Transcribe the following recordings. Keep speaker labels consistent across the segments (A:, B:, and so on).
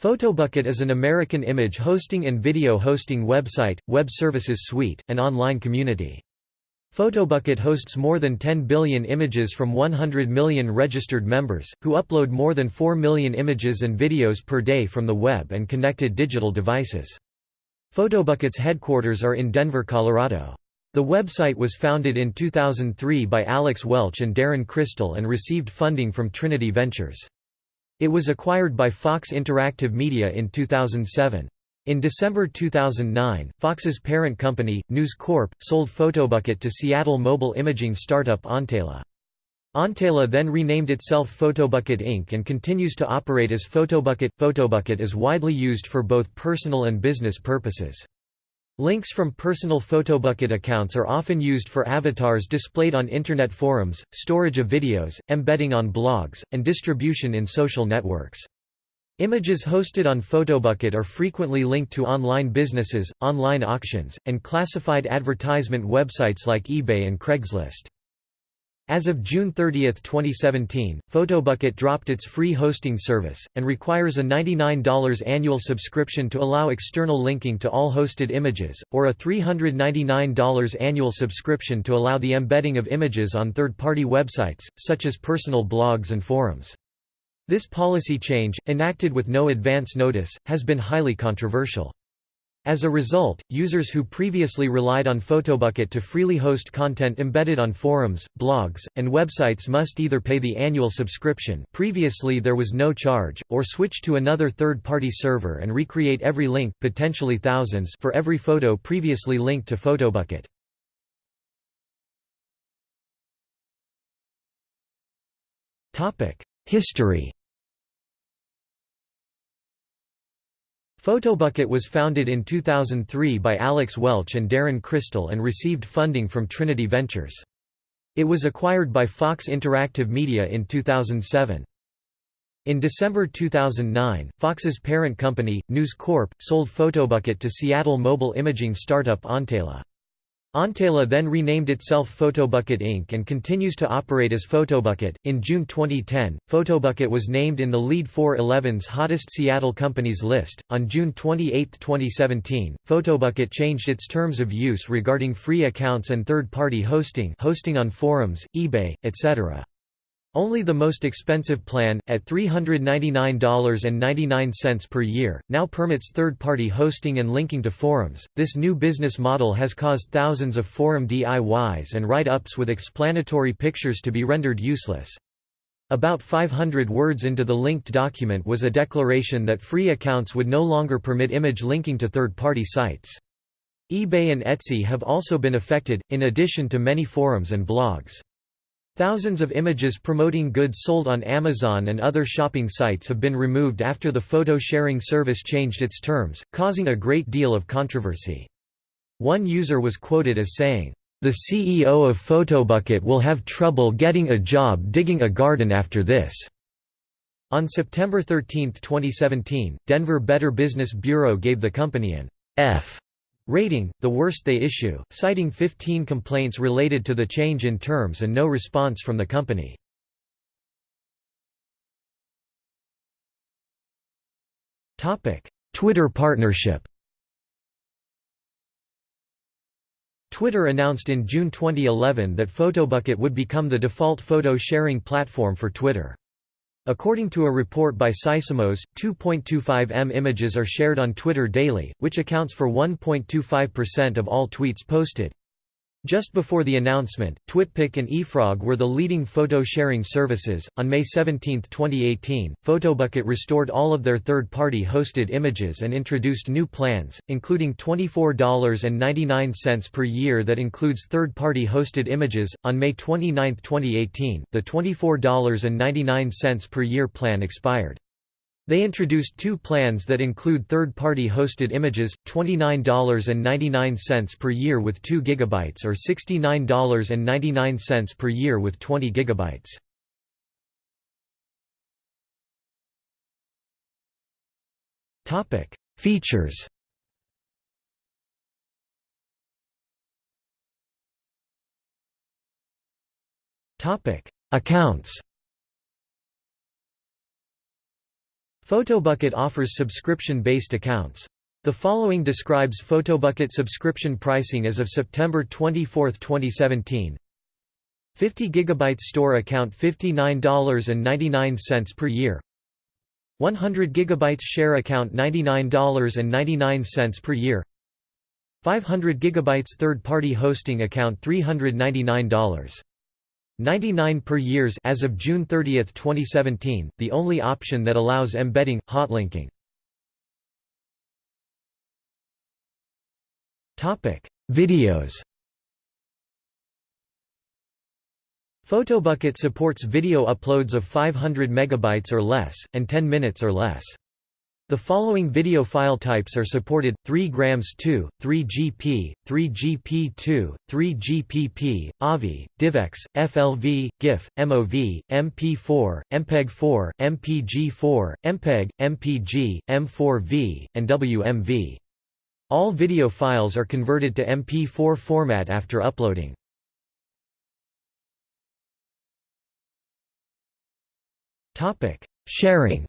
A: Photobucket is an American image hosting and video hosting website, web services suite, and online community. Photobucket hosts more than 10 billion images from 100 million registered members, who upload more than 4 million images and videos per day from the web and connected digital devices. Photobucket's headquarters are in Denver, Colorado. The website was founded in 2003 by Alex Welch and Darren Crystal and received funding from Trinity Ventures. It was acquired by Fox Interactive Media in 2007. In December 2009, Fox's parent company, News Corp, sold Photobucket to Seattle mobile imaging startup Ontela. Ontela then renamed itself Photobucket Inc. and continues to operate as Photobucket. Photobucket is widely used for both personal and business purposes. Links from personal Photobucket accounts are often used for avatars displayed on Internet forums, storage of videos, embedding on blogs, and distribution in social networks. Images hosted on Photobucket are frequently linked to online businesses, online auctions, and classified advertisement websites like eBay and Craigslist. As of June 30, 2017, Photobucket dropped its free hosting service, and requires a $99 annual subscription to allow external linking to all hosted images, or a $399 annual subscription to allow the embedding of images on third-party websites, such as personal blogs and forums. This policy change, enacted with no advance notice, has been highly controversial. As a result, users who previously relied on Photobucket to freely host content embedded on forums, blogs, and websites must either pay the annual subscription previously there was no charge, or switch to another third-party server and recreate every link potentially thousands for every photo previously linked to Photobucket. History Photobucket was founded in 2003 by Alex Welch and Darren Crystal and received funding from Trinity Ventures. It was acquired by Fox Interactive Media in 2007. In December 2009, Fox's parent company, News Corp, sold Photobucket to Seattle mobile imaging startup Ontela. Ontela then renamed itself Photobucket Inc. and continues to operate as Photobucket. In June 2010, Photobucket was named in the Lead 411's hottest Seattle companies list. On June 28, 2017, Photobucket changed its terms of use regarding free accounts and third party hosting, hosting on forums, eBay, etc. Only the most expensive plan, at $399.99 per year, now permits third-party hosting and linking to forums. This new business model has caused thousands of forum DIYs and write-ups with explanatory pictures to be rendered useless. About 500 words into the linked document was a declaration that free accounts would no longer permit image linking to third-party sites. eBay and Etsy have also been affected, in addition to many forums and blogs. Thousands of images promoting goods sold on Amazon and other shopping sites have been removed after the photo-sharing service changed its terms, causing a great deal of controversy. One user was quoted as saying, "...the CEO of Photobucket will have trouble getting a job digging a garden after this." On September 13, 2017, Denver Better Business Bureau gave the company an F Rating, the worst they issue, citing 15 complaints related to the change in terms and no response from the company. Twitter partnership Twitter announced in June 2011 that Photobucket would become the default photo sharing platform for Twitter. According to a report by Sysomos, 2.25 m images are shared on Twitter daily, which accounts for 1.25% of all tweets posted. Just before the announcement, TwitPic and yfrog were the leading photo sharing services. On May 17, 2018, Photobucket restored all of their third party hosted images and introduced new plans, including $24.99 per year that includes third party hosted images. On May 29, 2018, the $24.99 per year plan expired. They introduced two plans that include third-party hosted images, $29.99 per year with 2 GB or $69.99 per year with 20 GB. Topic: Features. Topic: Accounts. Photobucket offers subscription-based accounts. The following describes Photobucket subscription pricing as of September 24, 2017. 50 GB store account $59.99 per year 100 GB share account $99.99 per year 500 GB third-party hosting account $399. 99 per years as of June 30, 2017, the only option that allows embedding, hotlinking. Videos Photobucket supports video uploads of 500 megabytes or less, and 10 minutes or less. The following video file types are supported: 3 grams 2, 3GP, 3GP2, 3GPP, AVI, DivX, FLV, GIF, MOV, MP4, MPEG-4, MPG-4, MPEG, MPG, M4V, and WMV. All video files are converted to MP4 format after uploading. Sharing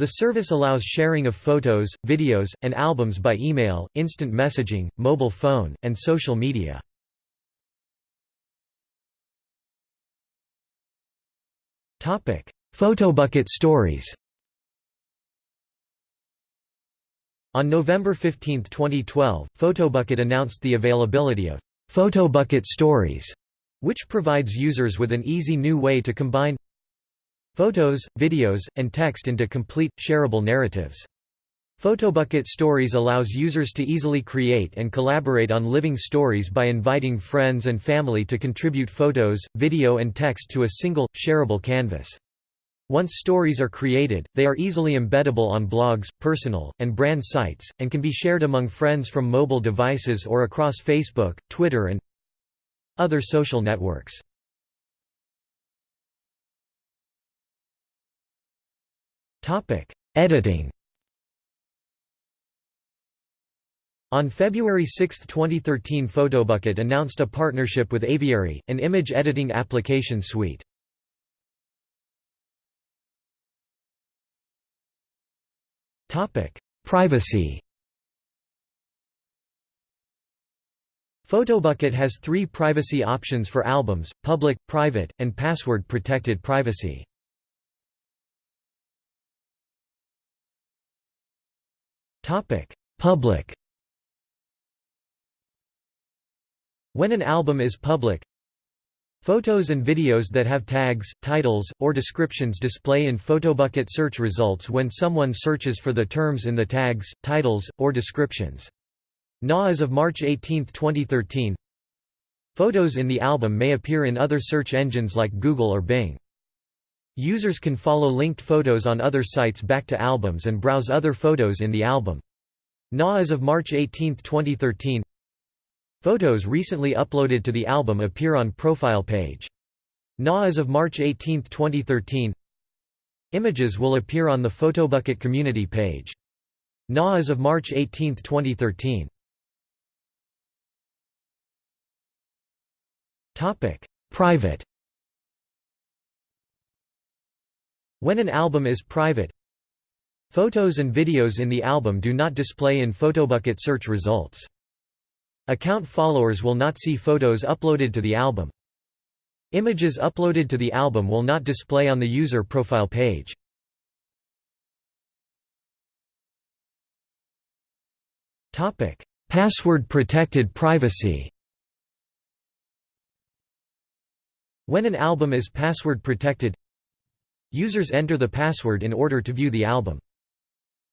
A: The service allows sharing of photos, videos, and albums by email, instant messaging, mobile phone, and social media. Photobucket stories On November 15, 2012, Photobucket announced the availability of Photobucket Stories, which provides users with an easy new way to combine Photos, videos, and text into complete, shareable narratives. Photobucket Stories allows users to easily create and collaborate on living stories by inviting friends and family to contribute photos, video and text to a single, shareable canvas. Once stories are created, they are easily embeddable on blogs, personal, and brand sites, and can be shared among friends from mobile devices or across Facebook, Twitter and other social networks. Editing. On February 6, 2013 Photobucket announced a partnership with Aviary, an image editing application suite. Privacy Photobucket has three privacy options for albums, public, private, and password-protected privacy. Topic: Public. When an album is public, Photos and videos that have tags, titles, or descriptions display in Photobucket search results when someone searches for the terms in the tags, titles, or descriptions. NA as of March 18, 2013 Photos in the album may appear in other search engines like Google or Bing. Users can follow linked photos on other sites back to albums and browse other photos in the album. NA as of March 18, 2013 Photos recently uploaded to the album appear on profile page. NA as of March 18, 2013 Images will appear on the Photobucket community page. NA as of March 18, 2013 Private When an album is private, photos and videos in the album do not display in Photobucket search results. Account followers will not see photos uploaded to the album. Images uploaded to the album will not display on the user profile page. Password-protected privacy When an album is password-protected, Users enter the password in order to view the album.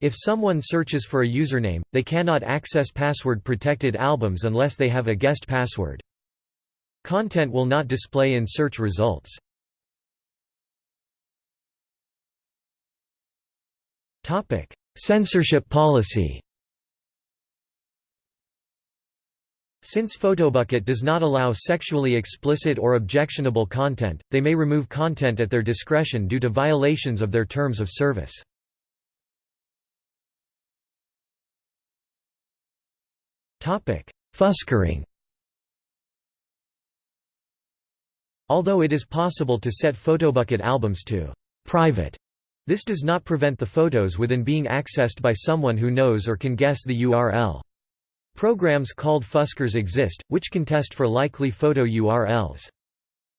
A: If someone searches for a username, they cannot access password-protected albums unless they have a guest password. Content will not display in search results. Censorship policy Since Photobucket does not allow sexually explicit or objectionable content, they may remove content at their discretion due to violations of their terms of service. Fuskering Although it is possible to set Photobucket albums to private. This does not prevent the photos within being accessed by someone who knows or can guess the URL. Programs called Fuskers exist, which can test for likely photo URLs.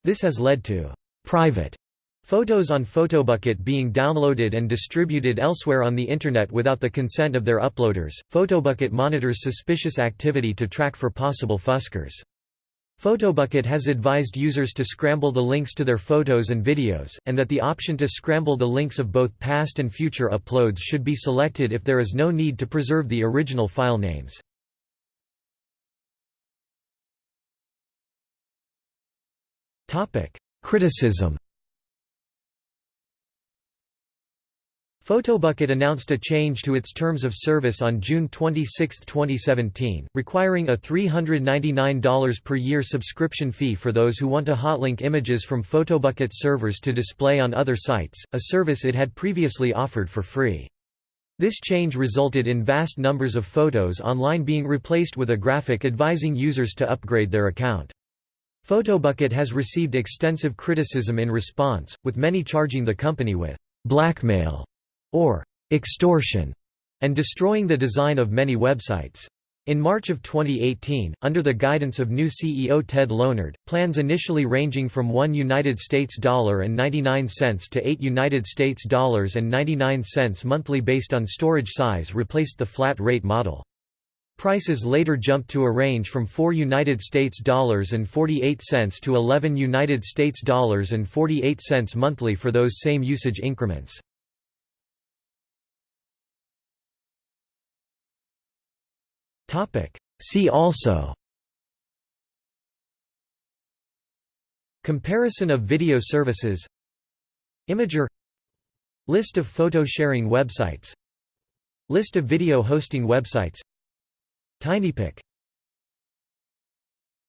A: This has led to private photos on Photobucket being downloaded and distributed elsewhere on the Internet without the consent of their uploaders. Photobucket monitors suspicious activity to track for possible Fuskers. Photobucket has advised users to scramble the links to their photos and videos, and that the option to scramble the links of both past and future uploads should be selected if there is no need to preserve the original file names. Criticism Photobucket announced a change to its terms of service on June 26, 2017, requiring a $399 per year subscription fee for those who want to hotlink images from Photobucket servers to display on other sites, a service it had previously offered for free. This change resulted in vast numbers of photos online being replaced with a graphic advising users to upgrade their account. Photobucket has received extensive criticism in response, with many charging the company with blackmail or extortion and destroying the design of many websites. In March of 2018, under the guidance of new CEO Ted Leonard, plans initially ranging from 1 United States dollar and 99 cents to 8 United States dollars and 99 cents monthly based on storage size replaced the flat rate model. Prices later jumped to a range from 4 United States dollars and 48 cents to 11 United States dollars and 48 cents monthly for those same usage increments. Topic: See also Comparison of video services Imgur List of photo sharing websites List of video hosting websites TinyPic